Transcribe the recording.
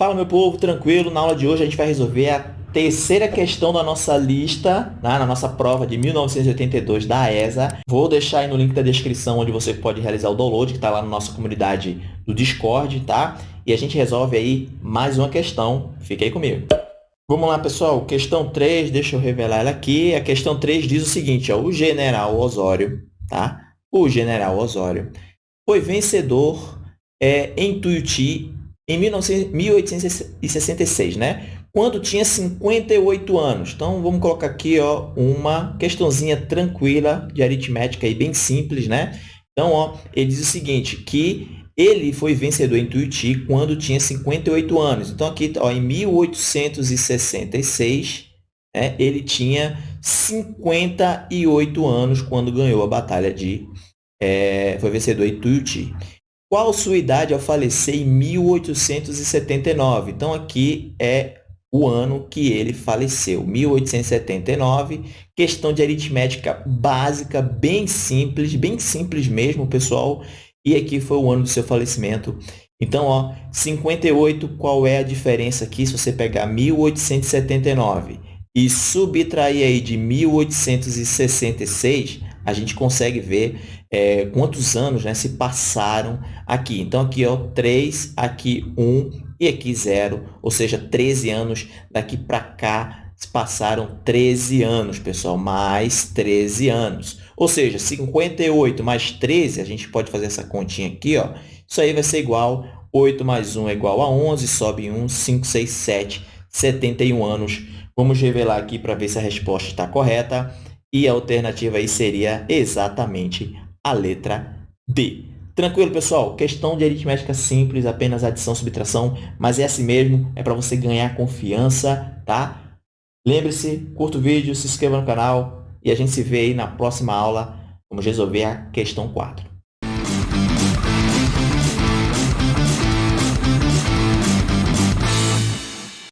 Fala, meu povo, tranquilo? Na aula de hoje a gente vai resolver a terceira questão da nossa lista, né, na nossa prova de 1982 da ESA. Vou deixar aí no link da descrição onde você pode realizar o download, que está lá na nossa comunidade do Discord, tá? E a gente resolve aí mais uma questão. Fique aí comigo. Vamos lá, pessoal. Questão 3, deixa eu revelar ela aqui. A questão 3 diz o seguinte, ó, o general Osório, tá? O general Osório foi vencedor é, em Tuiuti em 1866, né? quando tinha 58 anos. Então, vamos colocar aqui ó, uma questãozinha tranquila de aritmética e bem simples, né? Então, ó, ele diz o seguinte, que ele foi vencedor em Tuiuti quando tinha 58 anos. Então, aqui, ó, em 1866, né, ele tinha 58 anos quando ganhou a batalha de... É, foi vencedor em Tuiuti. Qual sua idade ao falecer em 1879? Então, aqui é o ano que ele faleceu, 1879. Questão de aritmética básica, bem simples, bem simples mesmo, pessoal. E aqui foi o ano do seu falecimento. Então, ó, 58, qual é a diferença aqui se você pegar 1879 e subtrair aí de 1866, a gente consegue ver é, quantos anos né, se passaram aqui. Então, aqui ó, 3, aqui 1 e aqui 0, ou seja, 13 anos. Daqui para cá se passaram 13 anos, pessoal, mais 13 anos. Ou seja, 58 mais 13, a gente pode fazer essa continha aqui, ó. isso aí vai ser igual, 8 mais 1 é igual a 11, sobe 1, 5, 6, 7, 71 anos. Vamos revelar aqui para ver se a resposta está correta. E a alternativa aí seria exatamente a letra D. Tranquilo, pessoal? Questão de aritmética simples, apenas adição, subtração, mas é assim mesmo, é para você ganhar confiança, tá? Lembre-se, curta o vídeo, se inscreva no canal e a gente se vê aí na próxima aula. Vamos resolver a questão 4.